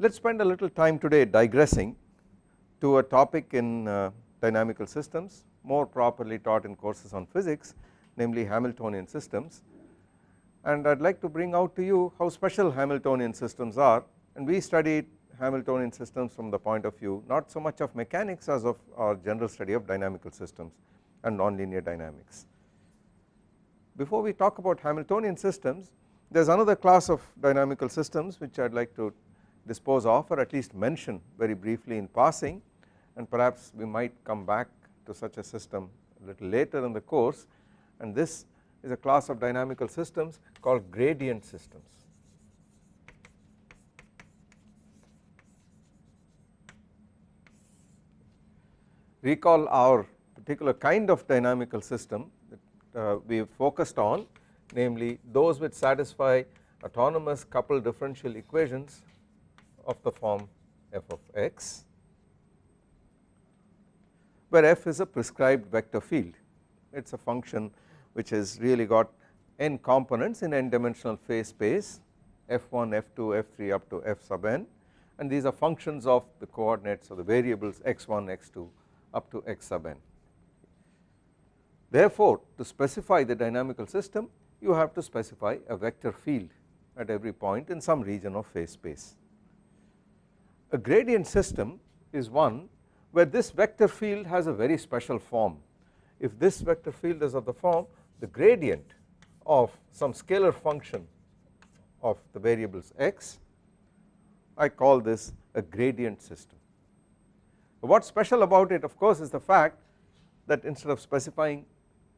Let us spend a little time today digressing to a topic in uh, dynamical systems more properly taught in courses on physics namely Hamiltonian systems and I would like to bring out to you how special Hamiltonian systems are and we studied Hamiltonian systems from the point of view not so much of mechanics as of our general study of dynamical systems and nonlinear dynamics. Before we talk about Hamiltonian systems there is another class of dynamical systems which I would like to dispose of or at least mention very briefly in passing and perhaps we might come back to such a system a little later in the course and this is a class of dynamical systems called gradient systems. Recall our particular kind of dynamical system that uh, we focused on namely those which satisfy autonomous coupled differential equations of the form f of x where f is a prescribed vector field it is a function which has really got n components in n dimensional phase space f1 f2 f3 up to f sub n and these are functions of the coordinates of the variables x1 x2 up to x sub n. Therefore to specify the dynamical system you have to specify a vector field at every point in some region of phase space. A gradient system is one where this vector field has a very special form. If this vector field is of the form the gradient of some scalar function of the variables x I call this a gradient system. What is special about it of course is the fact that instead of specifying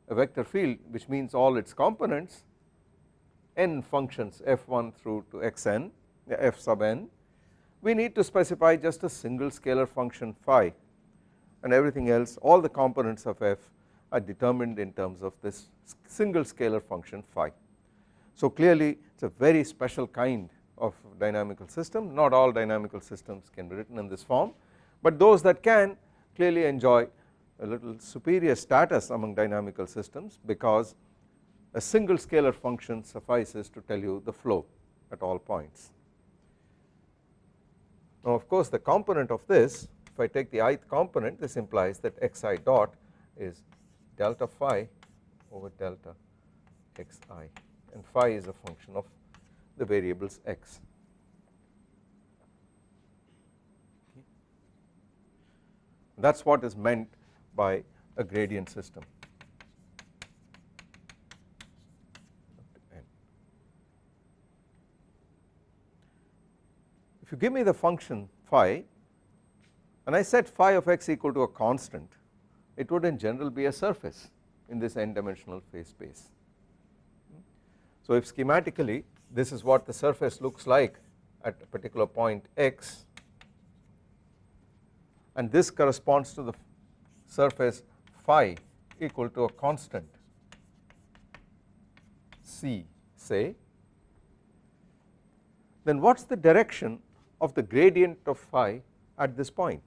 a vector field which means all its components n functions f1 through to xn f sub n we need to specify just a single scalar function phi and everything else all the components of f are determined in terms of this single scalar function phi. So clearly it is a very special kind of dynamical system not all dynamical systems can be written in this form but those that can clearly enjoy a little superior status among dynamical systems because a single scalar function suffices to tell you the flow at all points. Now of course the component of this if I take the ith component this implies that xi dot is delta phi over delta xi and phi is a function of the variables x. That is what is meant by a gradient system. You give me the function phi and I set phi of x equal to a constant it would in general be a surface in this n dimensional phase space. So if schematically this is what the surface looks like at a particular point x and this corresponds to the surface phi equal to a constant c say then what is the direction of the gradient of phi at this point.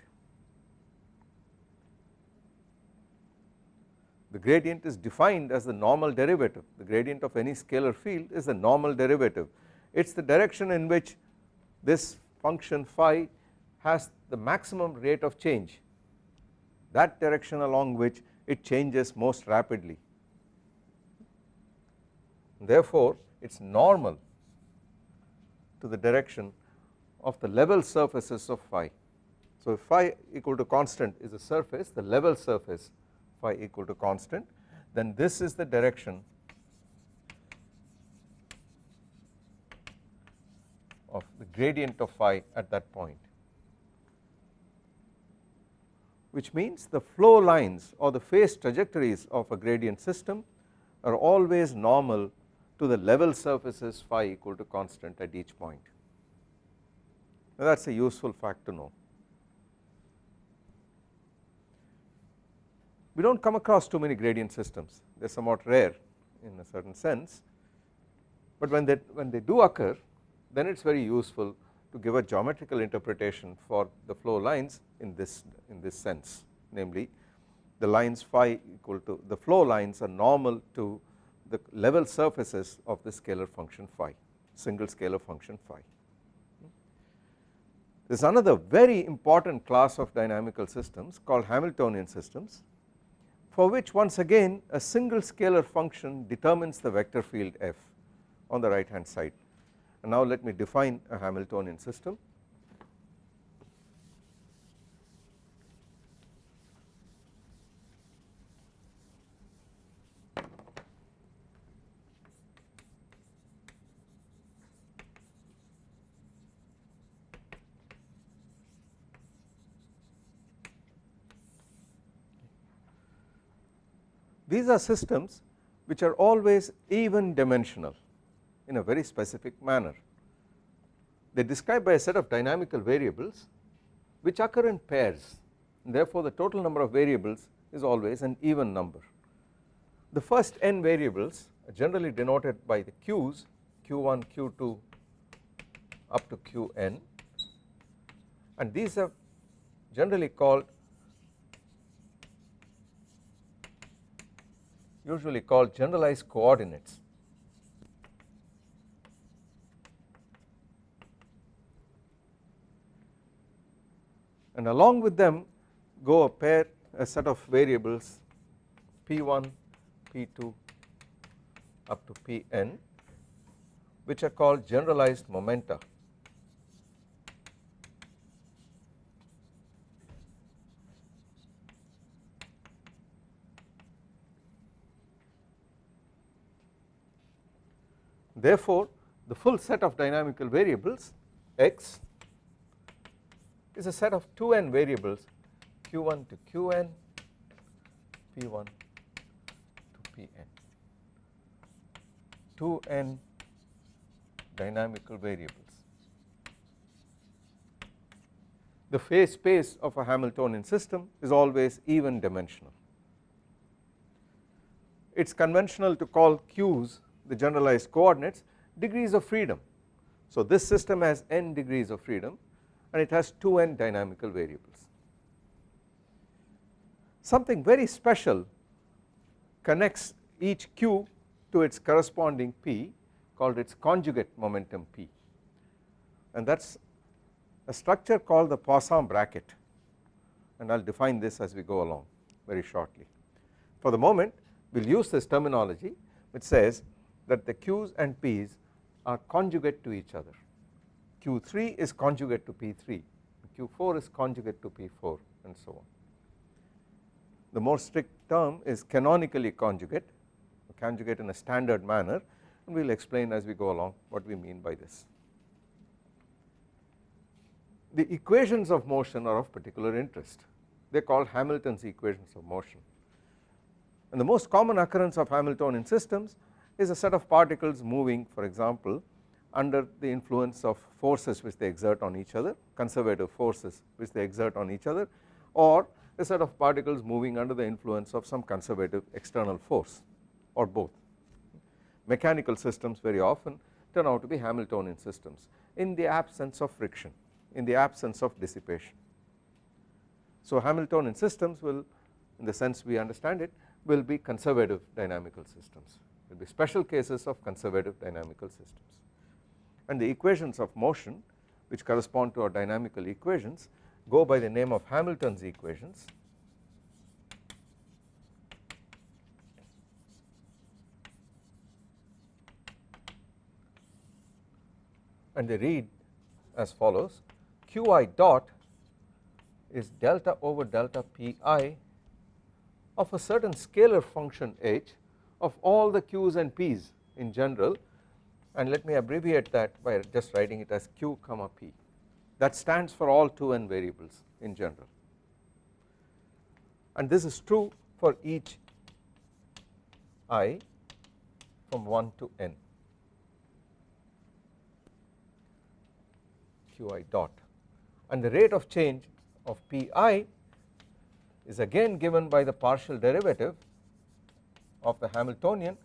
The gradient is defined as the normal derivative. The gradient of any scalar field is the normal derivative. It is the direction in which this function phi has the maximum rate of change. That direction along which it changes most rapidly. Therefore it is normal to the direction of the level surfaces of phi. So if phi equal to constant is a surface the level surface phi equal to constant then this is the direction of the gradient of phi at that point which means the flow lines or the phase trajectories of a gradient system are always normal to the level surfaces phi equal to constant at each point. That is a useful fact to know. We do not come across too many gradient systems they are somewhat rare in a certain sense but when they when they do occur then it is very useful to give a geometrical interpretation for the flow lines in this in this sense namely the lines phi equal to the flow lines are normal to the level surfaces of the scalar function phi single scalar function phi. There is another very important class of dynamical systems called Hamiltonian systems for which once again a single scalar function determines the vector field f on the right hand side. And now let me define a Hamiltonian system These are systems which are always even dimensional in a very specific manner. They are described by a set of dynamical variables which occur in pairs therefore the total number of variables is always an even number. The first n variables are generally denoted by the q's q1 q2 up to qn and these are generally called usually called generalized coordinates. And along with them go a pair a set of variables p1, p2 up to pn which are called generalized momenta. Therefore, the full set of dynamical variables x is a set of 2n variables q1 to qn, p1 to pn, 2n dynamical variables. The phase space of a Hamiltonian system is always even dimensional. It is conventional to call q's the generalized coordinates degrees of freedom. So this system has n degrees of freedom and it has 2n dynamical variables. Something very special connects each q to its corresponding p called its conjugate momentum p and that is a structure called the Poisson bracket and I will define this as we go along very shortly. For the moment we will use this terminology which says that the Q's and P's are conjugate to each other Q3 is conjugate to P3 Q4 is conjugate to P4 and so on. The more strict term is canonically conjugate conjugate in a standard manner and we will explain as we go along what we mean by this. The equations of motion are of particular interest they are called Hamilton's equations of motion and the most common occurrence of Hamiltonian systems is a set of particles moving for example under the influence of forces which they exert on each other conservative forces which they exert on each other or a set of particles moving under the influence of some conservative external force or both. Mechanical systems very often turn out to be Hamiltonian systems in the absence of friction in the absence of dissipation. So Hamiltonian systems will in the sense we understand it will be conservative dynamical systems will be special cases of conservative dynamical systems. And the equations of motion which correspond to our dynamical equations go by the name of Hamilton's equations. And they read as follows. Qi dot is delta over delta pi of a certain scalar function h of all the q's and p's in general and let me abbreviate that by just writing it as q comma p. That stands for all 2n variables in general. And this is true for each i from 1 to n. Qi dot. And the rate of change of pi is again given by the partial derivative of the Hamiltonian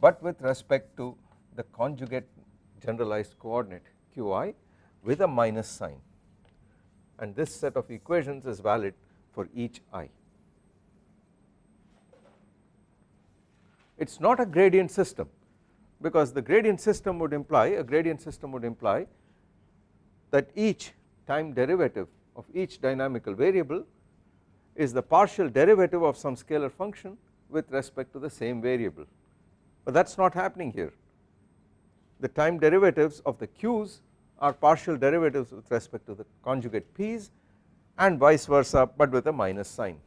but with respect to the conjugate generalized coordinate qi with a minus sign and this set of equations is valid for each i. It is not a gradient system because the gradient system would imply a gradient system would imply that each time derivative of each dynamical variable is the partial derivative of some scalar function with respect to the same variable. But that is not happening here. The time derivatives of the q's are partial derivatives with respect to the conjugate p's and vice versa but with a minus sign.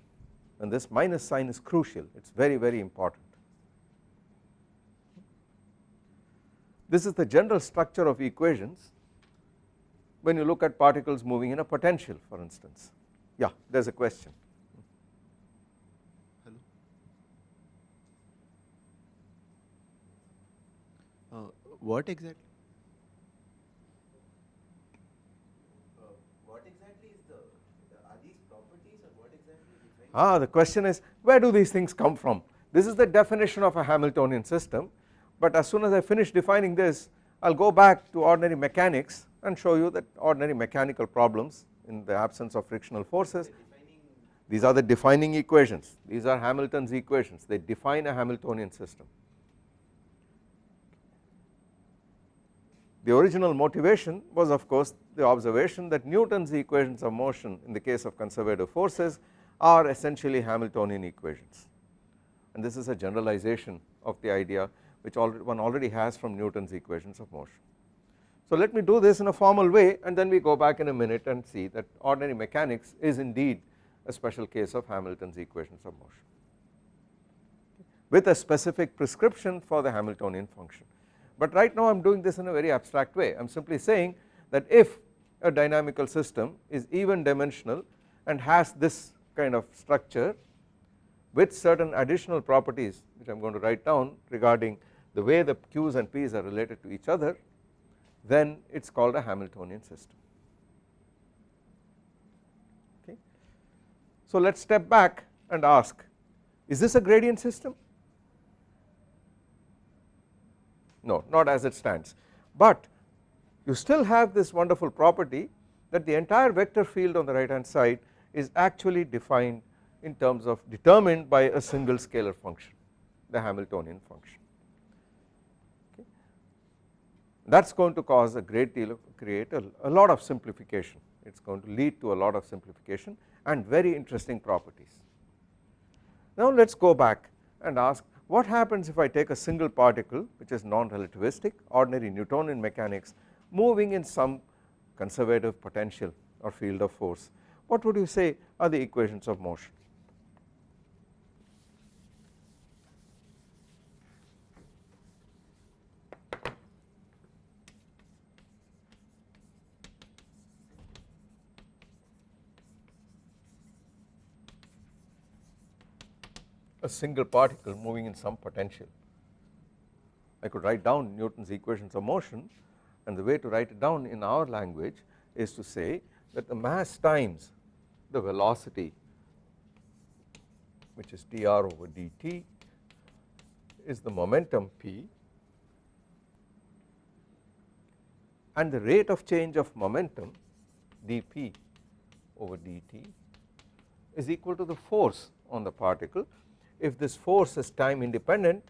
And this minus sign is crucial. It is very very important. This is the general structure of equations when you look at particles moving in a potential for instance. Yeah there is a question. Hello. Uh, what exactly are these properties? Ah, the question is where do these things come from? This is the definition of a Hamiltonian system but as soon as I finish defining this I will go back to ordinary mechanics and show you that ordinary mechanical problems in the absence of frictional forces these are the defining equations these are Hamilton's equations they define a Hamiltonian system. The original motivation was of course the observation that Newton's equations of motion in the case of conservative forces are essentially Hamiltonian equations and this is a generalization of the idea which one already has from Newton's equations of motion. So let me do this in a formal way and then we go back in a minute and see that ordinary mechanics is indeed a special case of Hamilton's equations of motion with a specific prescription for the Hamiltonian function. But right now I am doing this in a very abstract way. I am simply saying that if a dynamical system is even dimensional and has this kind of structure with certain additional properties which I am going to write down regarding the way the q's and p's are related to each other then it is called a Hamiltonian system. Okay. So let us step back and ask is this a gradient system no not as it stands. But you still have this wonderful property that the entire vector field on the right hand side is actually defined in terms of determined by a single scalar function the Hamiltonian function. That is going to cause a great deal of create a, a lot of simplification. It is going to lead to a lot of simplification and very interesting properties. Now let us go back and ask what happens if I take a single particle which is non-relativistic ordinary Newtonian mechanics moving in some conservative potential or field of force? What would you say are the equations of motion a single particle moving in some potential. I could write down Newton's equations of motion and the way to write it down in our language is to say that the mass times the velocity which is dr over dt is the momentum p and the rate of change of momentum dp over dt is equal to the force on the particle if this force is time independent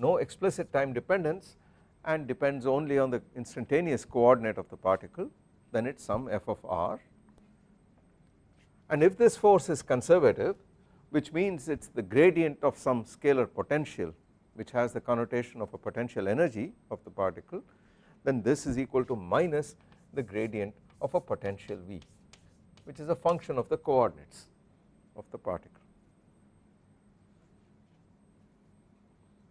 no explicit time dependence and depends only on the instantaneous coordinate of the particle then it is some f of r and if this force is conservative which means it is the gradient of some scalar potential which has the connotation of a potential energy of the particle then this is equal to minus the gradient of a potential V which is a function of the coordinates of the particle.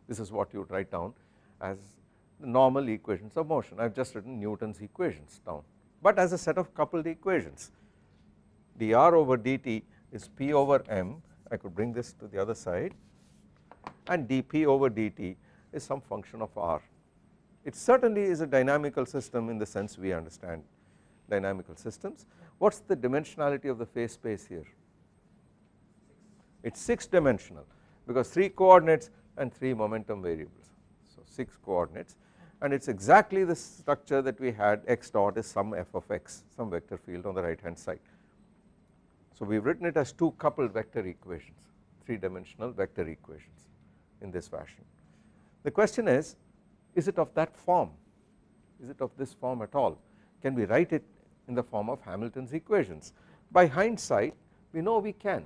This is what you would write down as the normal equations of motion I have just written Newton's equations down but as a set of coupled equations dr over dt is p over m I could bring this to the other side and dp over dt is some function of r. It certainly is a dynamical system in the sense we understand dynamical systems. What is the dimensionality of the phase space here? It is 6 dimensional because 3 coordinates and 3 momentum variables. So 6 coordinates and it is exactly the structure that we had x dot is some f of x some vector field on the right hand side. So we have written it as 2 coupled vector equations 3 dimensional vector equations in this fashion. The question is is it of that form is it of this form at all can we write it in the form of Hamilton's equations. By hindsight we know we can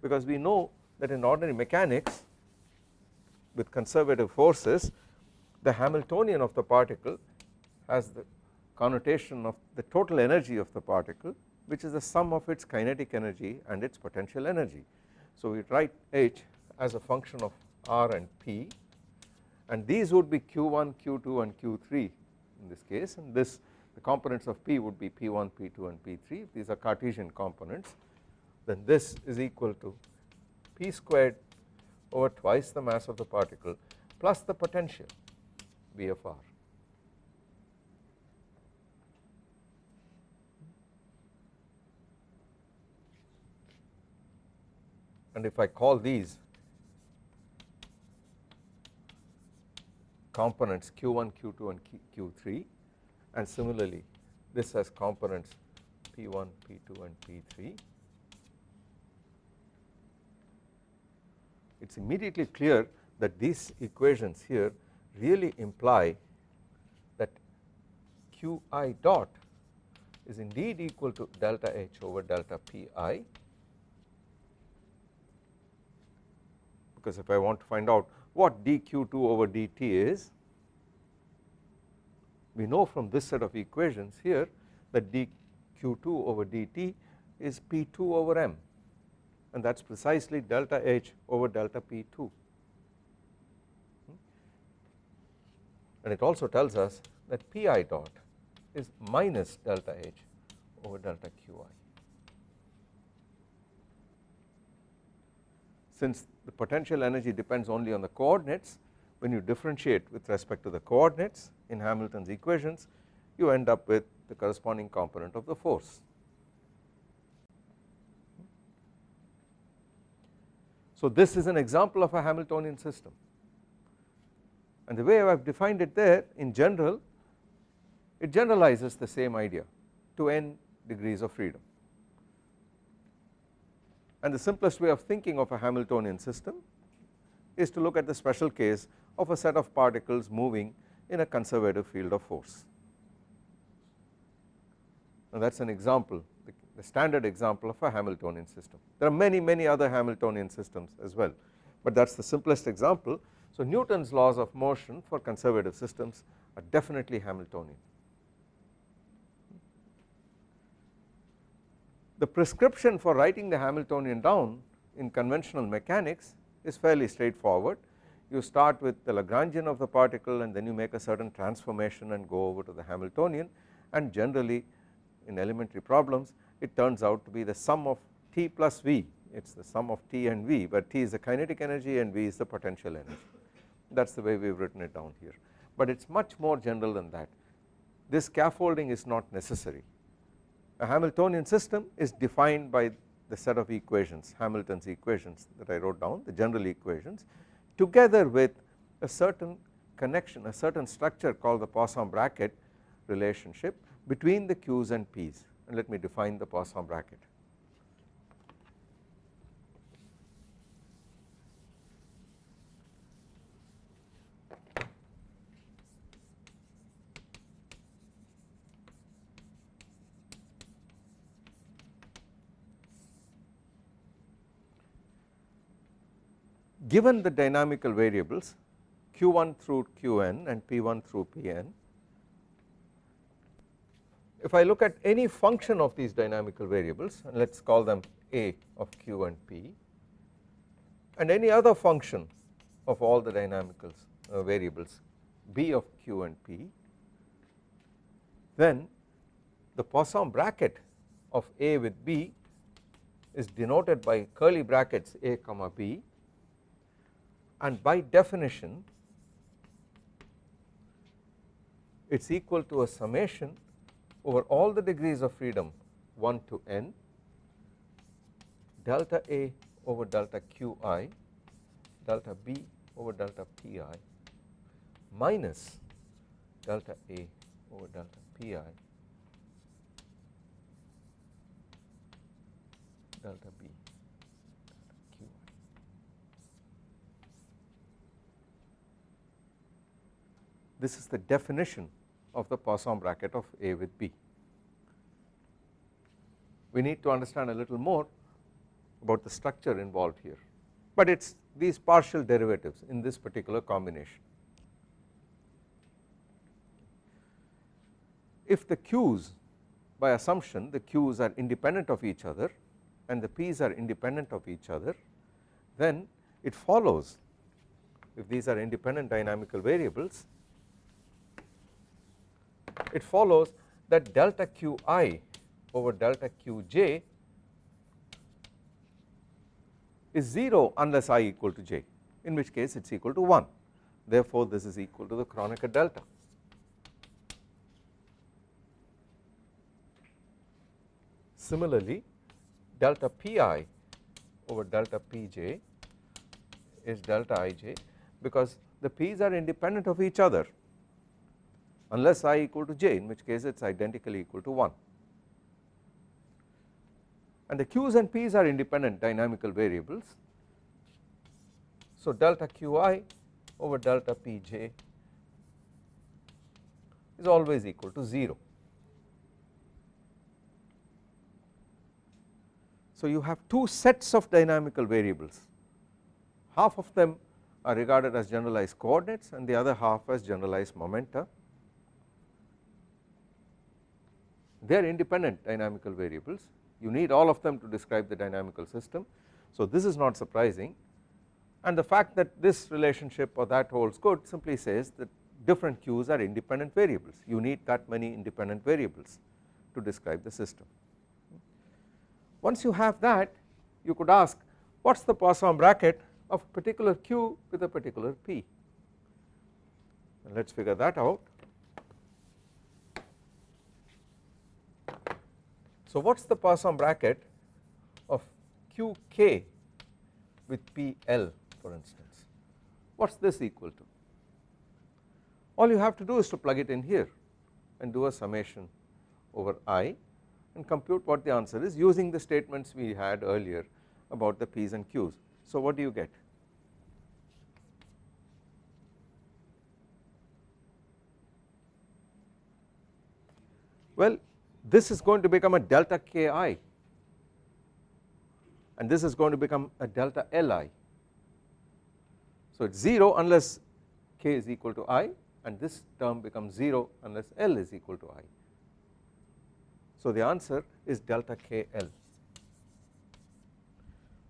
because we know that in ordinary mechanics with conservative forces the Hamiltonian of the particle has the connotation of the total energy of the particle which is the sum of its kinetic energy and its potential energy. So we write H as a function of R and P and these would be Q1, Q2 and Q3 in this case and this the components of P would be P1, P2 and P3 these are Cartesian components then this is equal to P squared over twice the mass of the particle plus the potential V of R. And if I call these components q1, q2 and q3 and similarly this has components p1, p2 and p3 it is immediately clear that these equations here really imply that qi dot is indeed equal to delta h over delta pi because if I want to find out what dq2 over dt is we know from this set of equations here that dq2 over dt is p2 over m and that is precisely delta H over delta P2 and it also tells us that Pi dot is minus delta H over delta Qi. Since the potential energy depends only on the coordinates when you differentiate with respect to the coordinates in Hamilton's equations you end up with the corresponding component of the force. So this is an example of a Hamiltonian system. And the way I have defined it there in general it generalizes the same idea to n degrees of freedom. And the simplest way of thinking of a Hamiltonian system is to look at the special case of a set of particles moving in a conservative field of force. And that is an example the standard example of a Hamiltonian system. There are many many other Hamiltonian systems as well but that is the simplest example. So Newton's laws of motion for conservative systems are definitely Hamiltonian. The prescription for writing the Hamiltonian down in conventional mechanics is fairly straightforward you start with the Lagrangian of the particle and then you make a certain transformation and go over to the Hamiltonian and generally in elementary problems it turns out to be the sum of T plus V. It is the sum of T and V but T is the kinetic energy and V is the potential energy. That is the way we have written it down here. But it is much more general than that. This scaffolding is not necessary. A Hamiltonian system is defined by the set of equations Hamilton's equations that I wrote down the general equations together with a certain connection a certain structure called the Poisson bracket relationship between the Q's and P's and let me define the Poisson bracket. Given the dynamical variables q1 through qn and p1 through pn if I look at any function of these dynamical variables and let us call them a of q and p and any other function of all the dynamical uh, variables b of q and p then the Poisson bracket of a with b is denoted by curly brackets a comma b and by definition it is equal to a summation over all the degrees of freedom 1 to n delta A over delta Qi delta B over delta Pi minus delta A over delta Pi delta B. This is the definition of the Poisson bracket of A with B. we need to understand a little more about the structure involved here but it is these partial derivatives in this particular combination. If the q's by assumption the q's are independent of each other and the p's are independent of each other then it follows if these are independent dynamical variables it follows that delta qi over delta qj is 0 unless i equal to j in which case it is equal to 1 therefore this is equal to the Kronecker delta. Similarly delta pi over delta pj is delta ij because the p's are independent of each other unless i equal to j in which case it is identically equal to 1 and the q's and p's are independent dynamical variables. So delta qi over delta pj is always equal to 0. So you have two sets of dynamical variables half of them are regarded as generalized coordinates and the other half as generalized momenta. They are independent dynamical variables you need all of them to describe the dynamical system. So this is not surprising and the fact that this relationship or that holds good simply says that different q's are independent variables you need that many independent variables to describe the system. Once you have that you could ask what is the Poisson bracket of particular q with a particular p and let us figure that out. So what is the Poisson bracket of qk with pl for instance? What is this equal to? All you have to do is to plug it in here and do a summation over i and compute what the answer is using the statements we had earlier about the p's and q's. So what do you get? Well this is going to become a delta ki and this is going to become a delta li. So it is 0 unless k is equal to i and this term becomes 0 unless l is equal to i. So the answer is delta kl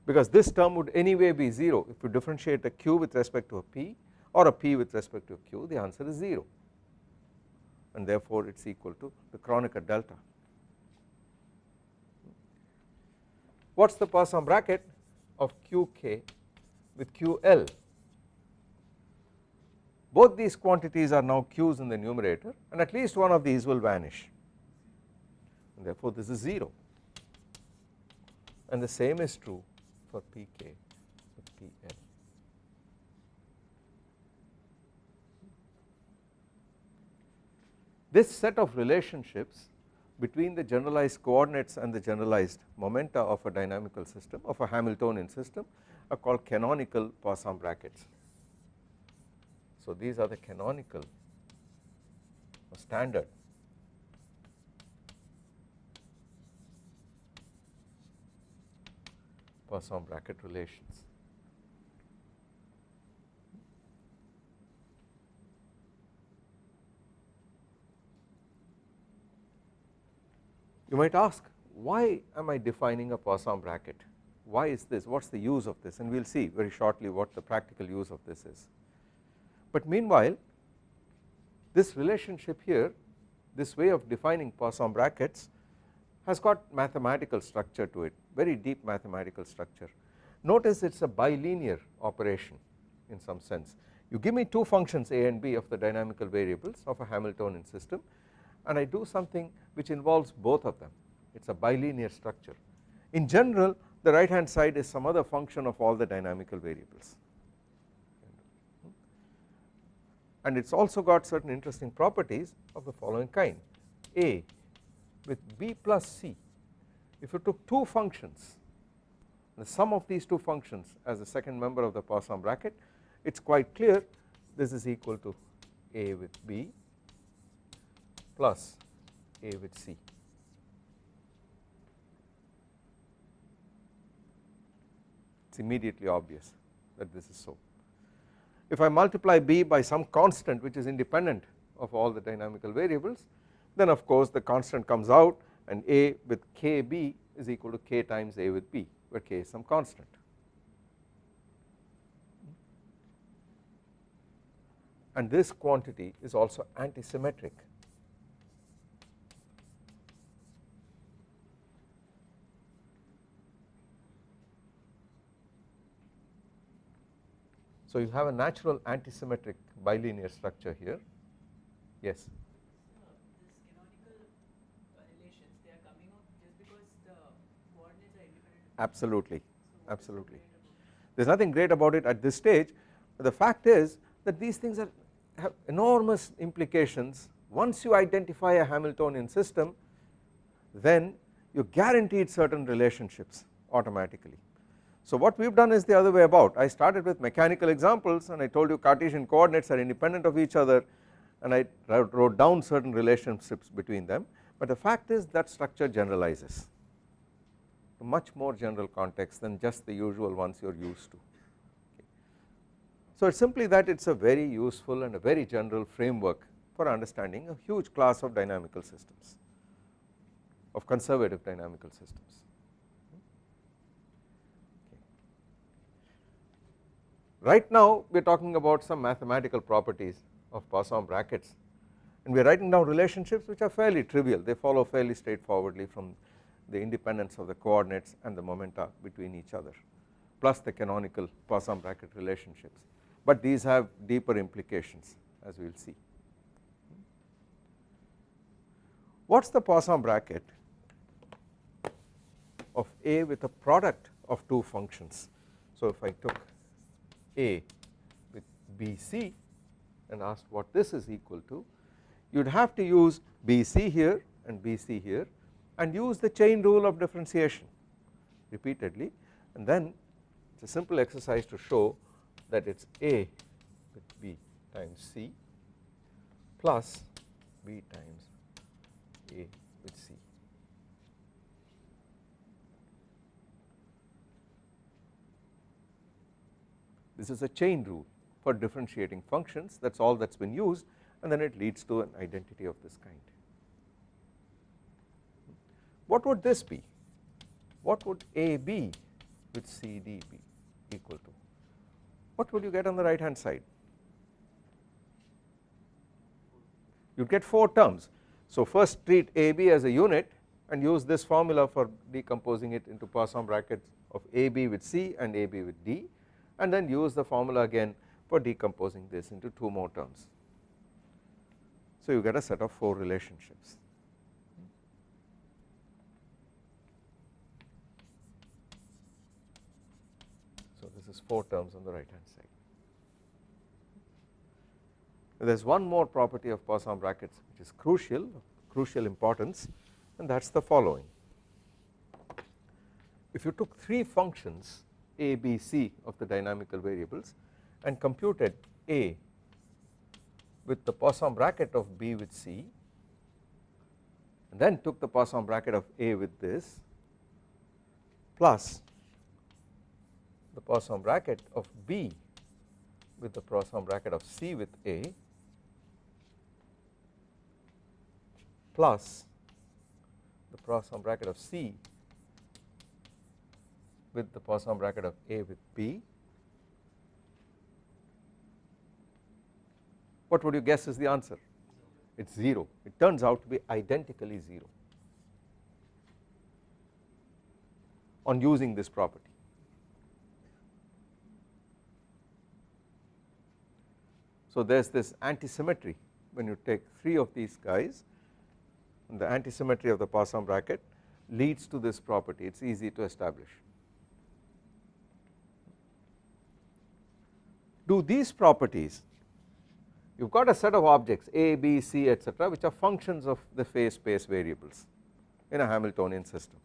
because this term would anyway be 0 if you differentiate a q with respect to a p or a p with respect to a q the answer is 0 and therefore it is equal to the Kronecker delta. What is the Poisson bracket of Qk with Ql? Both these quantities are now Q's in the numerator and at least one of these will vanish and therefore this is 0 and the same is true for Pk with Pl. This set of relationships between the generalized coordinates and the generalized momenta of a dynamical system of a Hamiltonian system are called canonical Poisson brackets. So these are the canonical standard Poisson bracket relations. You might ask why am I defining a Poisson bracket why is this what is the use of this and we will see very shortly what the practical use of this is. But meanwhile this relationship here this way of defining Poisson brackets has got mathematical structure to it very deep mathematical structure. Notice it is a bilinear operation in some sense you give me two functions a and b of the dynamical variables of a Hamiltonian system and I do something which involves both of them. It is a bilinear structure. In general the right hand side is some other function of all the dynamical variables. And it has also got certain interesting properties of the following kind. A with b plus c if you took two functions the sum of these two functions as the second member of the Poisson bracket it is quite clear this is equal to a with b plus A with C. It is immediately obvious that this is so. If I multiply B by some constant which is independent of all the dynamical variables then of course the constant comes out and A with KB is equal to K times A with B where K is some constant. And this quantity is also antisymmetric So you have a natural antisymmetric bilinear structure here. Yes. Absolutely. Absolutely. there is nothing great about it at this stage. But the fact is that these things are have enormous implications. Once you identify a Hamiltonian system then you guaranteed certain relationships automatically so what we have done is the other way about I started with mechanical examples and I told you Cartesian coordinates are independent of each other and I wrote down certain relationships between them but the fact is that structure generalizes to much more general context than just the usual ones you are used to. So it is simply that it is a very useful and a very general framework for understanding a huge class of dynamical systems of conservative dynamical systems. Right now we are talking about some mathematical properties of Poisson brackets. And we are writing down relationships which are fairly trivial. They follow fairly straightforwardly from the independence of the coordinates and the momenta between each other plus the canonical Poisson bracket relationships. But these have deeper implications as we will see. What is the Poisson bracket of A with a product of two functions? So if I took a with BC and asked what this is equal to you would have to use BC here and BC here and use the chain rule of differentiation repeatedly. And then it is a simple exercise to show that it is A with B times C plus B times A with C this is a chain rule for differentiating functions that is all that has been used and then it leads to an identity of this kind. What would this be? What would AB with CD be equal to? What would you get on the right hand side? You get 4 terms. So first treat AB as a unit and use this formula for decomposing it into Poisson brackets of AB with C and AB with D and then use the formula again for decomposing this into 2 more terms. So you get a set of 4 relationships. So this is 4 terms on the right hand side. There is one more property of Poisson brackets which is crucial, crucial importance and that is the following. If you took 3 functions a, B, C of the dynamical variables and computed A with the Poisson bracket of B with C and then took the Poisson bracket of A with this plus the Poisson bracket of B with the Poisson bracket of C with A plus the Poisson bracket of C with the Poisson bracket of A with B. What would you guess is the answer? It is 0. It turns out to be identically 0 on using this property. So there is this antisymmetry when you take 3 of these guys the antisymmetry of the Poisson bracket leads to this property it is easy to establish. Do these properties you have got a set of objects A, B, C etc which are functions of the phase space variables in a Hamiltonian system.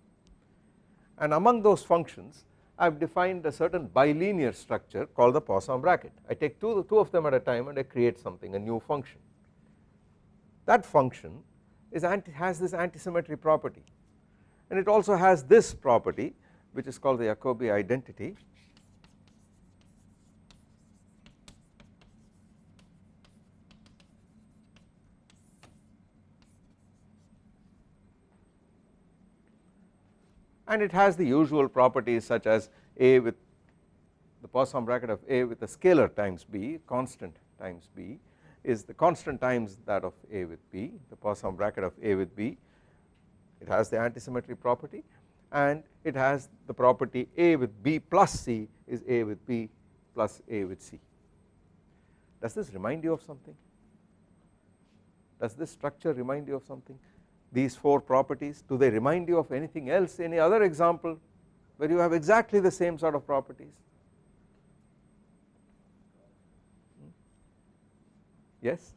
And among those functions I have defined a certain bilinear structure called the Poisson bracket. I take two, two of them at a time and I create something a new function. That function is anti, has this antisymmetry property. And it also has this property which is called the Jacobi identity and it has the usual properties such as A with the Poisson bracket of A with a scalar times B constant times B is the constant times that of A with B the Poisson bracket of A with B it has the antisymmetry property and it has the property A with B plus C is A with B plus A with C. Does this remind you of something? Does this structure remind you of something? These four properties do they remind you of anything else any other example where you have exactly the same sort of properties? Hmm? Yes?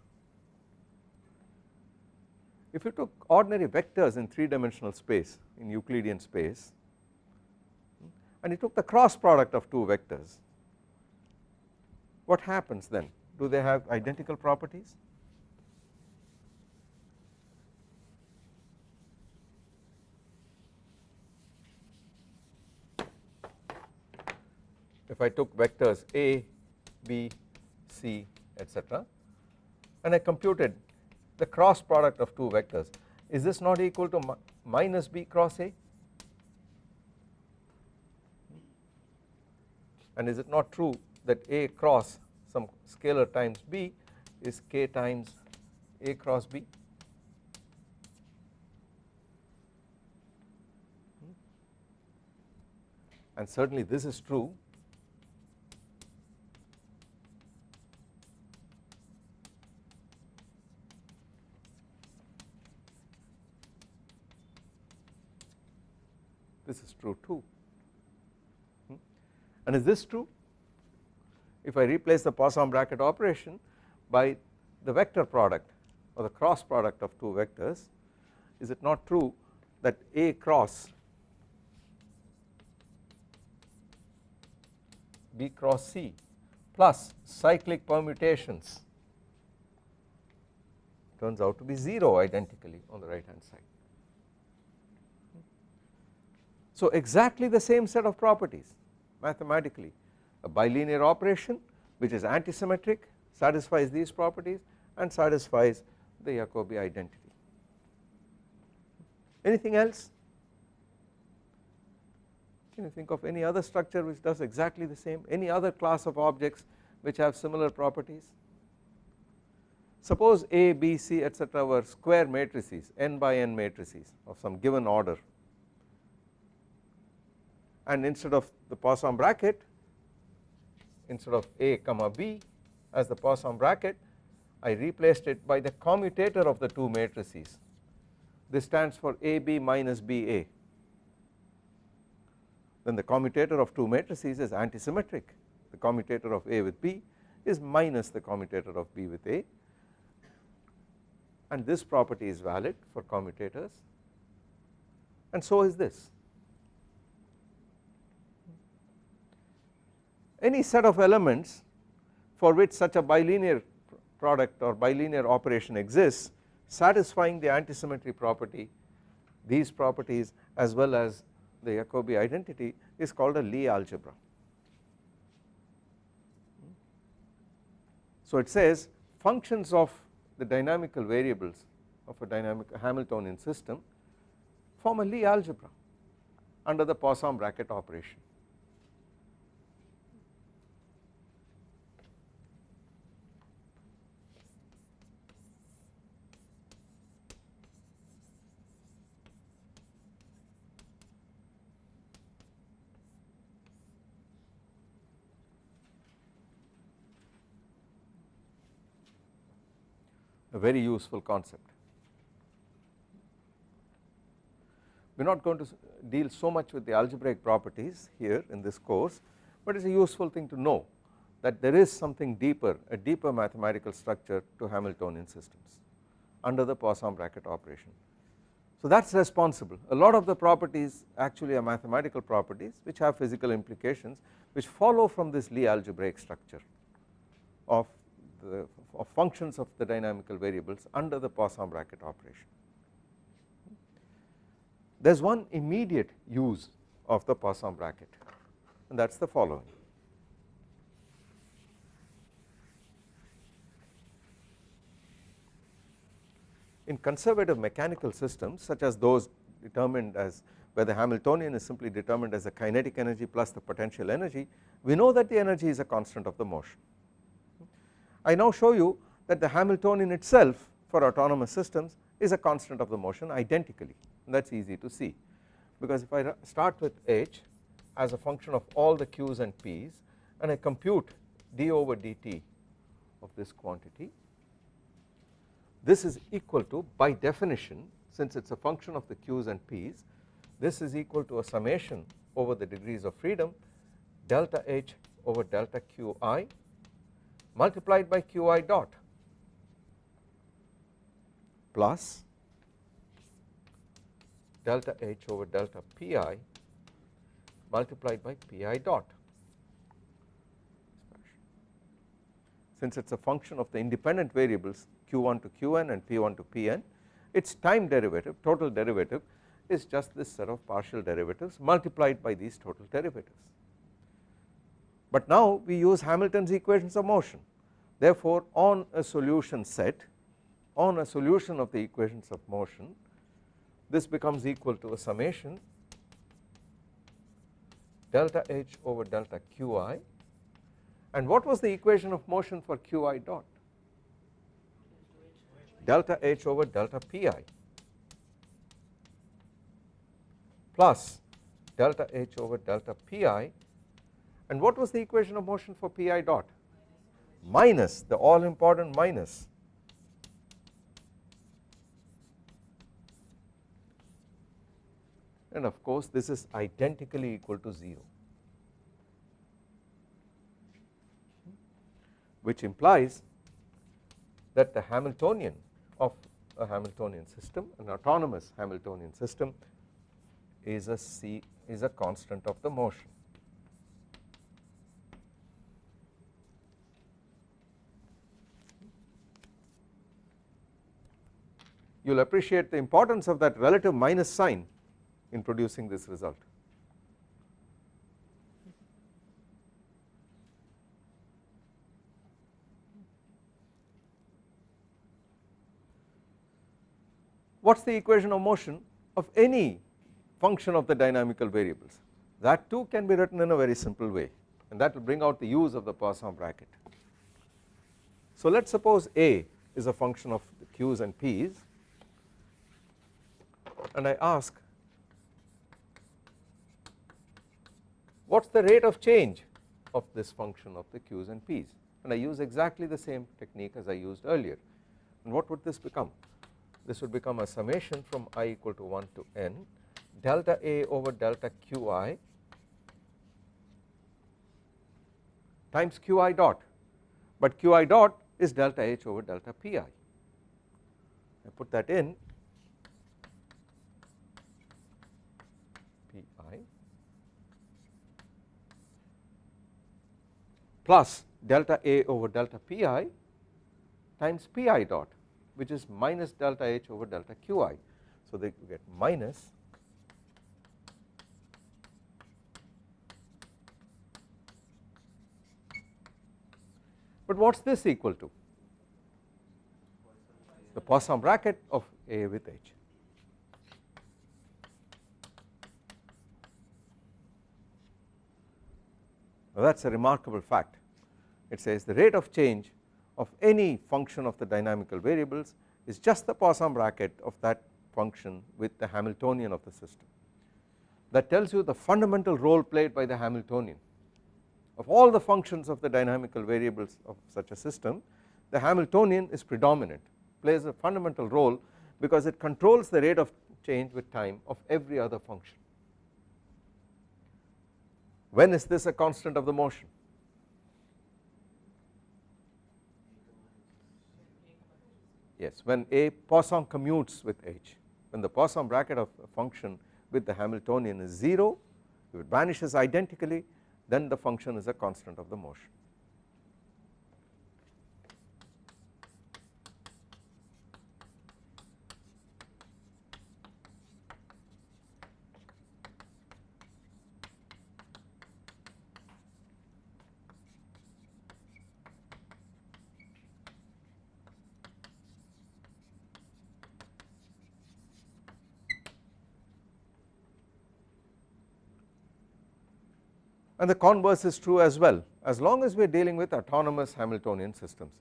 If you took ordinary vectors in 3 dimensional space in Euclidean space and you took the cross product of two vectors what happens then do they have identical properties if I took vectors A, B, C etc and I computed the cross product of two vectors is this not equal to minus b cross a? And is it not true that a cross some scalar times b is k times a cross b? Hmm? And certainly this is true true too. Hmm. and is this true? If I replace the Poisson bracket operation by the vector product or the cross product of two vectors is it not true that A cross B cross C plus cyclic permutations turns out to be 0 identically on the right hand side So exactly the same set of properties mathematically a bilinear operation which is antisymmetric satisfies these properties and satisfies the Jacobi identity. Anything else? Can you think of any other structure which does exactly the same any other class of objects which have similar properties? Suppose A, B, C etc were square matrices n by n matrices of some given order and instead of the Poisson bracket instead of A comma B as the Poisson bracket I replaced it by the commutator of the two matrices. This stands for AB minus BA then the commutator of two matrices is antisymmetric. The commutator of A with B is minus the commutator of B with A. And this property is valid for commutators. And so is this any set of elements for which such a bilinear product or bilinear operation exists satisfying the antisymmetry property these properties as well as the Jacobi identity is called a Lie algebra. So it says functions of the dynamical variables of a dynamic Hamiltonian system form a Lie algebra under the Poisson bracket operation. Very useful concept. We are not going to deal so much with the algebraic properties here in this course but it is a useful thing to know that there is something deeper a deeper mathematical structure to Hamiltonian systems under the Poisson bracket operation. So that is responsible a lot of the properties actually are mathematical properties which have physical implications which follow from this Lie algebraic structure of the of functions of the dynamical variables under the Poisson bracket operation. There is one immediate use of the Poisson bracket and that is the following. In conservative mechanical systems such as those determined as where the Hamiltonian is simply determined as the kinetic energy plus the potential energy we know that the energy is a constant of the motion. I now show you that the Hamiltonian itself for autonomous systems is a constant of the motion identically. That is easy to see. Because if I start with h as a function of all the q's and p's and I compute d over dt of this quantity this is equal to by definition since it is a function of the q's and p's this is equal to a summation over the degrees of freedom delta h over delta qi multiplied by qi dot plus delta h over delta pi multiplied by pi dot. Since it is a function of the independent variables q1 to qn and p1 to pn its time derivative total derivative is just this set of partial derivatives multiplied by these total derivatives. But now we use Hamilton's equations of motion. Therefore on a solution set on a solution of the equations of motion this becomes equal to a summation delta H over delta Qi. And what was the equation of motion for Qi dot? Delta H over delta Pi plus delta H over delta Pi and what was the equation of motion for Pi dot? Minus the all important minus. And of course this is identically equal to 0 which implies that the Hamiltonian of a Hamiltonian system an autonomous Hamiltonian system is a c is a constant of the motion you will appreciate the importance of that relative minus sign in producing this result. What is the equation of motion of any function of the dynamical variables that too can be written in a very simple way and that will bring out the use of the Poisson bracket. So let us suppose A is a function of the q's and p's and I ask what is the rate of change of this function of the q's and p's? And I use exactly the same technique as I used earlier. And what would this become? This would become a summation from i equal to 1 to n delta a over delta qi times qi dot. But qi dot is delta h over delta pi. I put that in plus delta A over delta Pi times Pi dot which is minus delta H over delta Qi. So they get minus but what is this equal to? The Poisson bracket of A with H. that is a remarkable fact. It says the rate of change of any function of the dynamical variables is just the Poisson bracket of that function with the Hamiltonian of the system. That tells you the fundamental role played by the Hamiltonian. Of all the functions of the dynamical variables of such a system the Hamiltonian is predominant plays a fundamental role because it controls the rate of change with time of every other function when is this a constant of the motion? Yes, when A Poisson commutes with H, when the Poisson bracket of a function with the Hamiltonian is 0, if it vanishes identically then the function is a constant of the motion. And the converse is true as well. As long as we are dealing with autonomous Hamiltonian systems.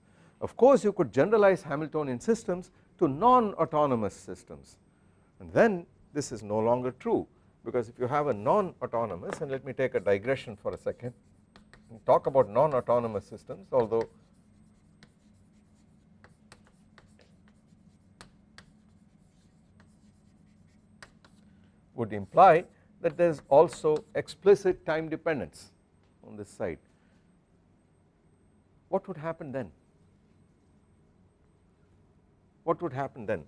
Of course you could generalize Hamiltonian systems to non-autonomous systems. And then this is no longer true. Because if you have a non-autonomous and let me take a digression for a second and talk about non-autonomous systems although would imply that there is also explicit time dependence on this side. What would happen then? What would happen then?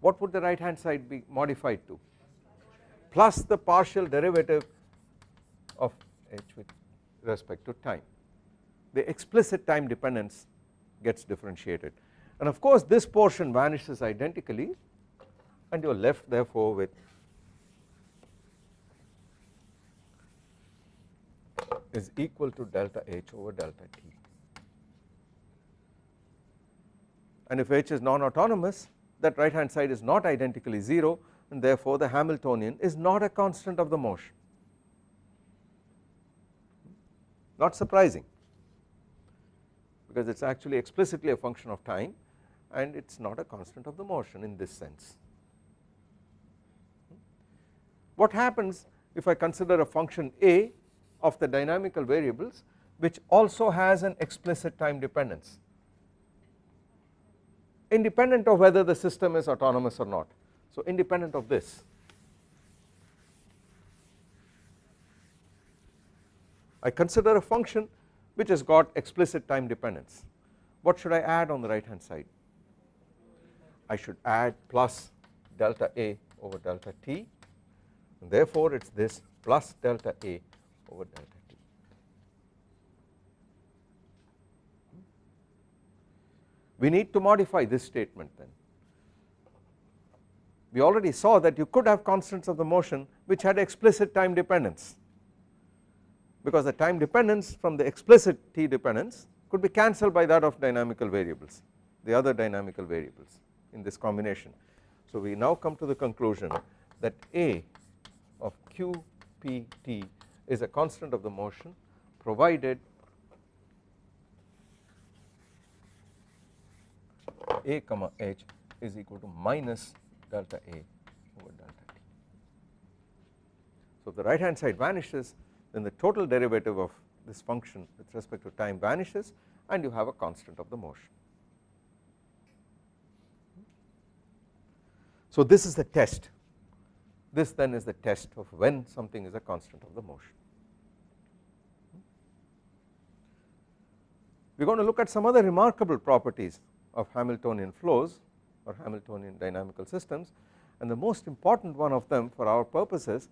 What would the right hand side be modified to? Plus the partial derivative of h with respect to time. The explicit time dependence gets differentiated and of course this portion vanishes identically and you are left therefore with is equal to delta H over delta T. And if H is non-autonomous that right hand side is not identically 0 and therefore the Hamiltonian is not a constant of the motion. Not surprising because it is actually explicitly a function of time and it is not a constant of the motion in this sense. What happens if I consider a function A of the dynamical variables which also has an explicit time dependence independent of whether the system is autonomous or not. So independent of this I consider a function which has got explicit time dependence. What should I add on the right hand side? I should add plus delta A over delta t. And therefore it is this plus delta A over delta t. Hmm? We need to modify this statement then. We already saw that you could have constants of the motion which had explicit time dependence because the time dependence from the explicit t dependence could be cancelled by that of dynamical variables the other dynamical variables in this combination. So we now come to the conclusion that A of QPT is a constant of the motion provided a comma h is equal to minus delta a over delta t. So if the right hand side vanishes then the total derivative of this function with respect to time vanishes and you have a constant of the motion. So this is the test this then is the test of when something is a constant of the motion. We are going to look at some other remarkable properties of Hamiltonian flows or Hamiltonian dynamical systems and the most important one of them for our purposes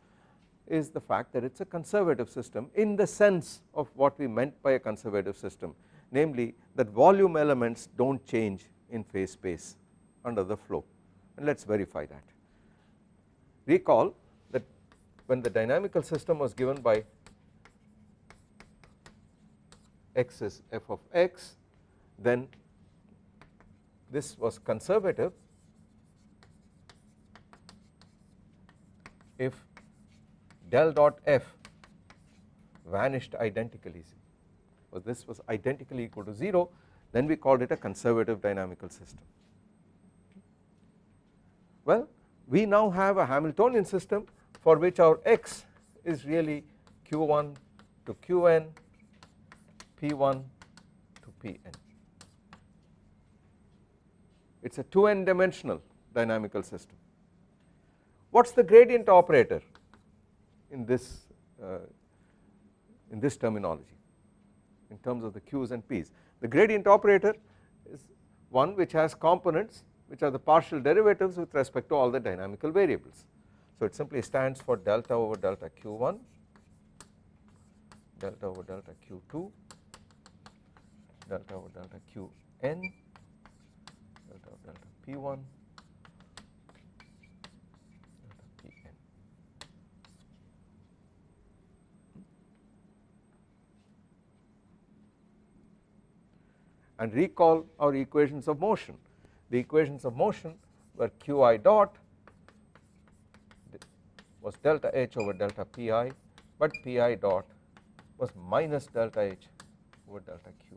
is the fact that it is a conservative system in the sense of what we meant by a conservative system namely that volume elements do not change in phase space under the flow and let us verify that. Recall that when the dynamical system was given by x is f of x then this was conservative if del dot f vanished identically so this was identically equal to 0 then we called it a conservative dynamical system. Well we now have a Hamiltonian system for which our x is really q1 to qn p1 to pn it is a 2n dimensional dynamical system. What is the gradient operator in this uh, in this terminology in terms of the q's and p's the gradient operator is one which has components which are the partial derivatives with respect to all the dynamical variables. So it simply stands for delta over delta q1, delta over delta q2, delta over delta qn, delta over delta p1, delta pn. And recall our equations of motion the equations of motion were qi dot was delta h over delta pi but Pi dot was minus delta H over delta Qi.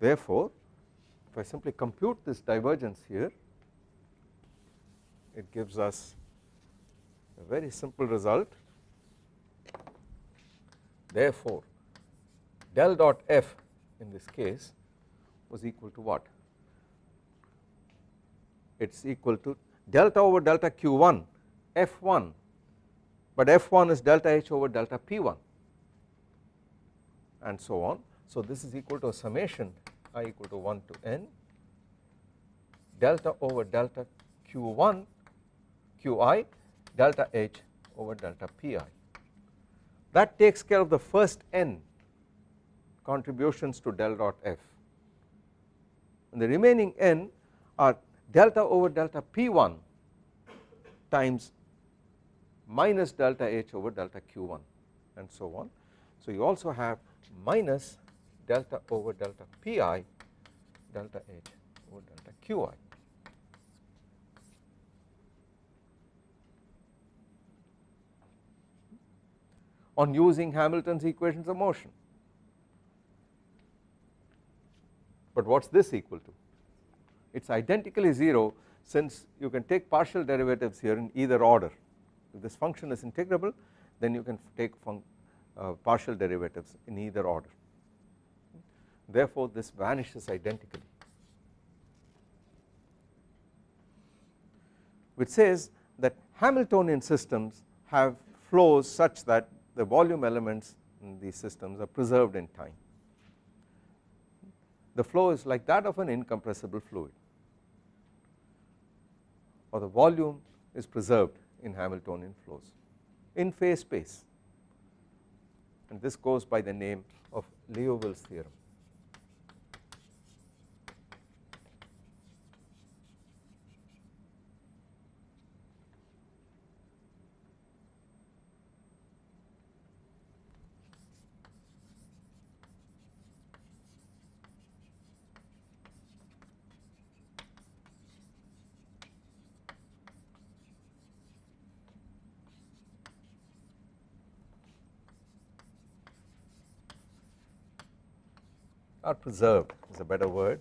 Therefore, if I simply compute this divergence here it gives us a very simple result therefore del dot f in this case was equal to what it is equal to delta over delta q1 f1 but f1 is delta h over delta p1 and so on. So this is equal to a summation i equal to 1 to n delta over delta q1 qi delta h over delta pi. That takes care of the first n contributions to del dot f and the remaining n are delta over delta p1 times minus delta h over delta q1 and so on. So you also have minus delta over delta pi delta h over delta qi. on using Hamilton's equations of motion. But what is this equal to? It is identically 0 since you can take partial derivatives here in either order. If this function is integrable then you can take uh, partial derivatives in either order. Therefore this vanishes identically which says that Hamiltonian systems have flows such that the volume elements in these systems are preserved in time. The flow is like that of an incompressible fluid or the volume is preserved in Hamiltonian flows in phase space and this goes by the name of Liouville's theorem. Or preserved is a better word.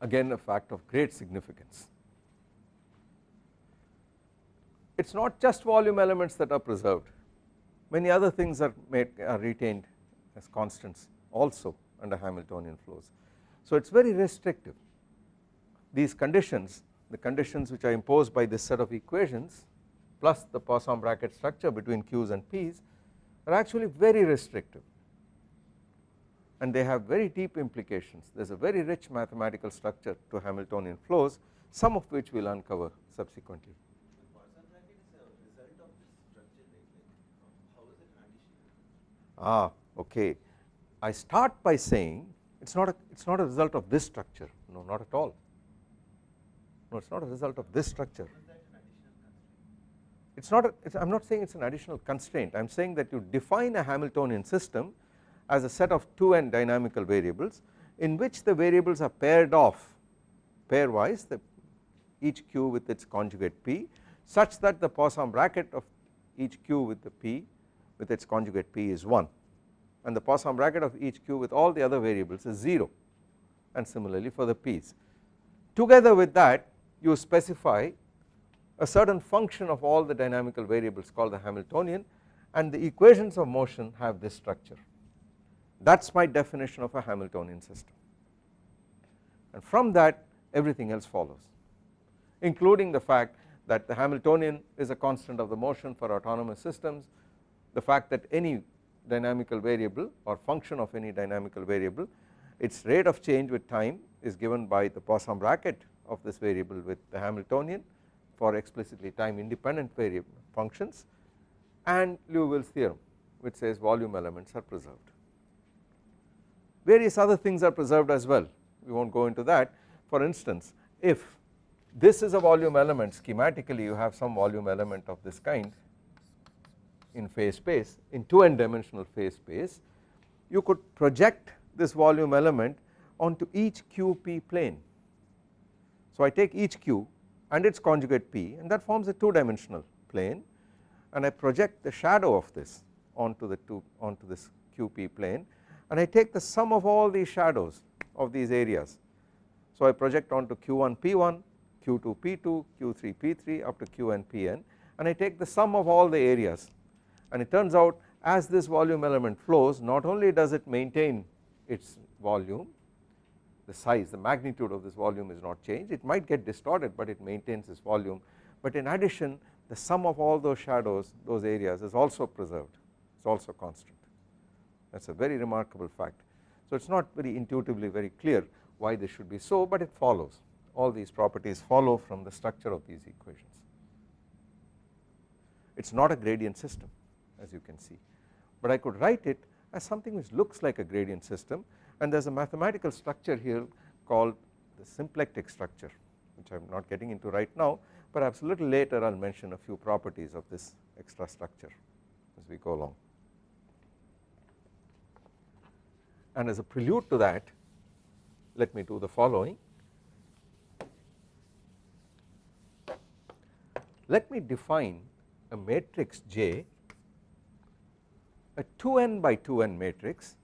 Again a fact of great significance. It is not just volume elements that are preserved many other things are made are retained as constants also under Hamiltonian flows. So it is very restrictive these conditions the conditions which are imposed by this set of equations plus the Poisson bracket structure between Q's and P's are actually very restrictive and they have very deep implications there is a very rich mathematical structure to Hamiltonian flows some of which we will uncover subsequently. Ah okay. I start by saying it is not a it is not a result of this structure. No not at all. No it is not a result of this structure. It is not I am not saying it is an additional constraint. I am saying that you define a Hamiltonian system as a set of 2n dynamical variables in which the variables are paired off pairwise the each q with its conjugate p such that the Poisson bracket of each q with the p with its conjugate p is 1 and the Poisson bracket of each q with all the other variables is 0 and similarly for the p's. Together with that you specify a certain function of all the dynamical variables called the Hamiltonian and the equations of motion have this structure. That is my definition of a Hamiltonian system. And from that everything else follows including the fact that the Hamiltonian is a constant of the motion for autonomous systems the fact that any dynamical variable or function of any dynamical variable its rate of change with time is given by the Poisson bracket of this variable with the Hamiltonian for explicitly time independent variable functions and Liouville's theorem which says volume elements are preserved. Various other things are preserved as well we will not go into that for instance if this is a volume element schematically you have some volume element of this kind in phase space in 2 n dimensional phase space you could project this volume element onto each QP plane. So I take each Q and its conjugate P and that forms a 2 dimensional plane and I project the shadow of this onto the two onto this QP plane and I take the sum of all these shadows of these areas. So I project onto Q1 P1, Q2 P2, Q3 P3 up to Qn Pn and I take the sum of all the areas and it turns out as this volume element flows not only does it maintain its volume the size the magnitude of this volume is not changed it might get distorted but it maintains its volume. But in addition the sum of all those shadows those areas is also preserved. It is also constant. That is a very remarkable fact. So it is not very intuitively very clear why this should be so but it follows. All these properties follow from the structure of these equations. It is not a gradient system you can see but I could write it as something which looks like a gradient system and there is a mathematical structure here called the symplectic structure which I am not getting into right now perhaps a little later I will mention a few properties of this extra structure as we go along. And as a prelude to that let me do the following let me define a matrix J a 2n by 2n matrix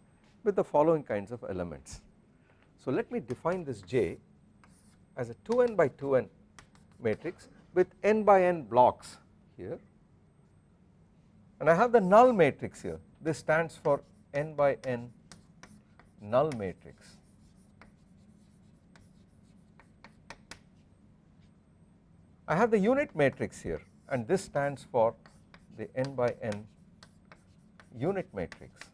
with the following kinds of elements. So let me define this J as a 2n by 2n matrix with n by n blocks here and I have the null matrix here this stands for n by n null matrix. I have the unit matrix here and this stands for the n by n unit matrix.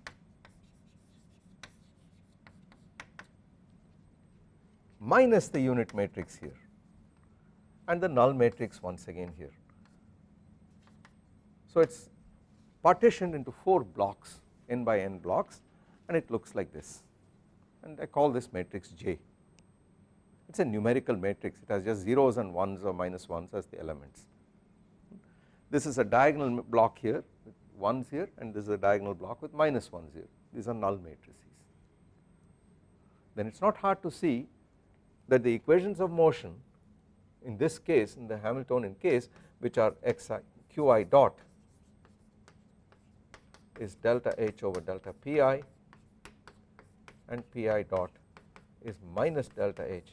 minus the unit matrix here and the null matrix once again here. So it is partitioned into 4 blocks n by n blocks and it looks like this and I call this matrix J. It is a numerical matrix it has just zeros and ones or minus ones as the elements. This is a diagonal block here with ones here and this is a diagonal block with minus ones here these are null matrices. Then it is not hard to see that the equations of motion in this case in the Hamiltonian case which are xi qi dot is delta h over delta pi and pi dot is minus delta h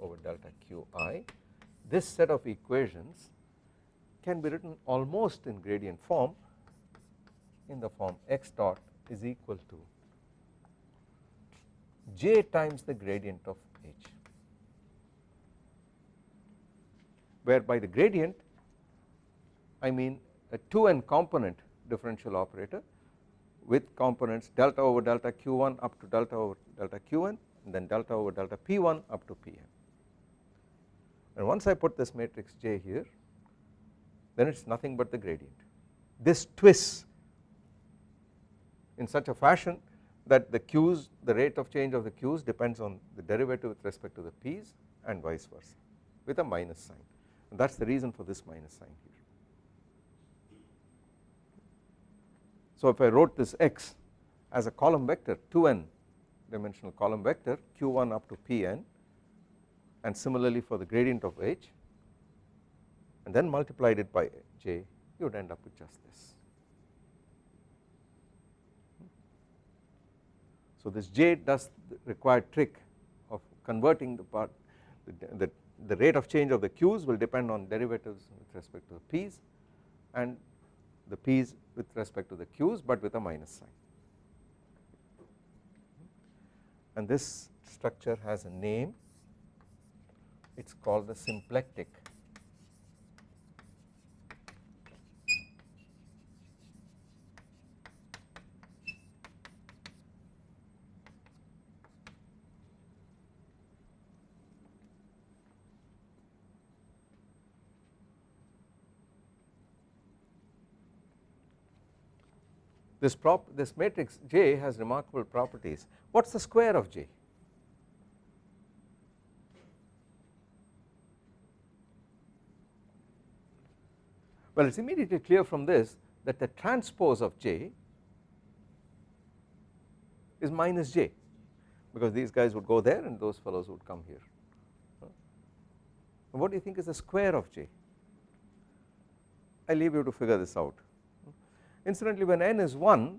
over delta qi. This set of equations can be written almost in gradient form in the form x dot is equal to j times the gradient of h where by the gradient I mean a 2n component differential operator with components delta over delta q1 up to delta over delta qn and then delta over delta p1 up to pn. And once I put this matrix J here then it is nothing but the gradient. This twists in such a fashion that the q's the rate of change of the q's depends on the derivative with respect to the p's and vice versa with a minus sign and that is the reason for this minus sign here. So if I wrote this x as a column vector 2n dimensional column vector q1 up to pn and similarly for the gradient of h and then multiplied it by j you would end up with just this. So this j does the required trick of converting the part the, the, the rate of change of the q's will depend on derivatives with respect to the p's and the p's with respect to the q's but with a minus sign. And this structure has a name. It is called the symplectic This, prop, this matrix J has remarkable properties. What is the square of J? Well, it is immediately clear from this that the transpose of J is minus J because these guys would go there and those fellows would come here. What do you think is the square of J? I leave you to figure this out. Incidentally when n is 1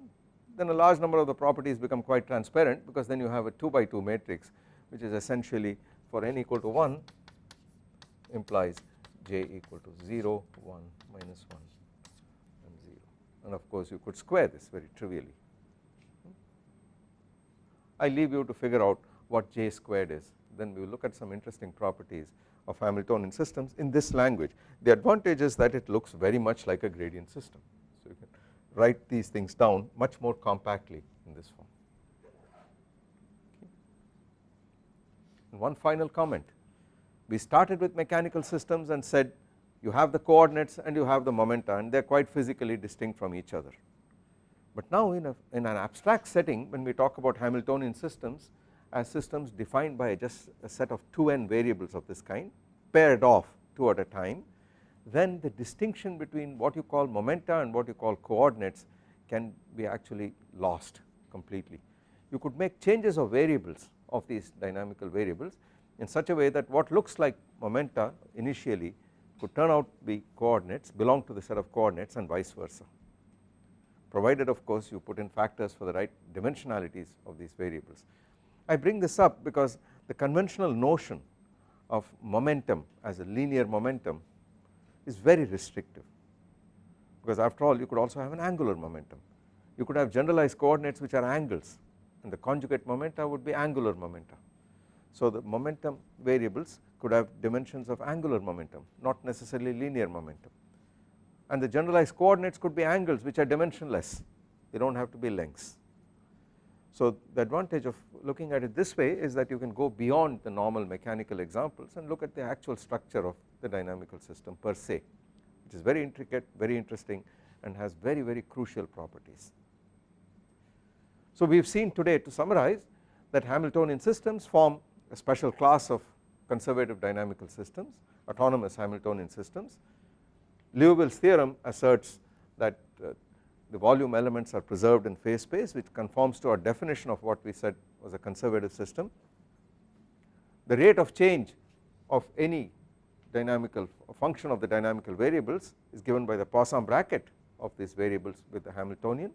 then a large number of the properties become quite transparent because then you have a 2 by 2 matrix which is essentially for n equal to 1 implies j equal to 0 1 minus 1 and 0 and of course you could square this very trivially. I leave you to figure out what j squared is then we will look at some interesting properties of Hamiltonian systems in this language. The advantage is that it looks very much like a gradient system. Write these things down much more compactly in this form. And one final comment, we started with mechanical systems and said you have the coordinates and you have the momenta and they are quite physically distinct from each other. But now in, a, in an abstract setting when we talk about Hamiltonian systems as systems defined by just a set of 2n variables of this kind paired off two at a time then the distinction between what you call momenta and what you call coordinates can be actually lost completely. You could make changes of variables of these dynamical variables in such a way that what looks like momenta initially could turn out to be coordinates belong to the set of coordinates and vice versa provided of course you put in factors for the right dimensionalities of these variables. I bring this up because the conventional notion of momentum as a linear momentum is very restrictive. Because after all you could also have an angular momentum. You could have generalized coordinates which are angles. And the conjugate momenta would be angular momenta. So the momentum variables could have dimensions of angular momentum not necessarily linear momentum. And the generalized coordinates could be angles which are dimensionless. They do not have to be lengths. So the advantage of looking at it this way is that you can go beyond the normal mechanical examples and look at the actual structure of the dynamical system per se which is very intricate very interesting and has very very crucial properties. So we have seen today to summarize that Hamiltonian systems form a special class of conservative dynamical systems autonomous Hamiltonian systems. Liouville's theorem asserts that uh, the volume elements are preserved in phase space which conforms to our definition of what we said was a conservative system. The rate of change of any dynamical function of the dynamical variables is given by the Poisson bracket of these variables with the Hamiltonian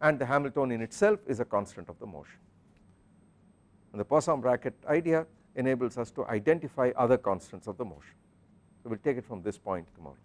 and the Hamiltonian itself is a constant of the motion. And the Poisson bracket idea enables us to identify other constants of the motion. So we will take it from this point tomorrow.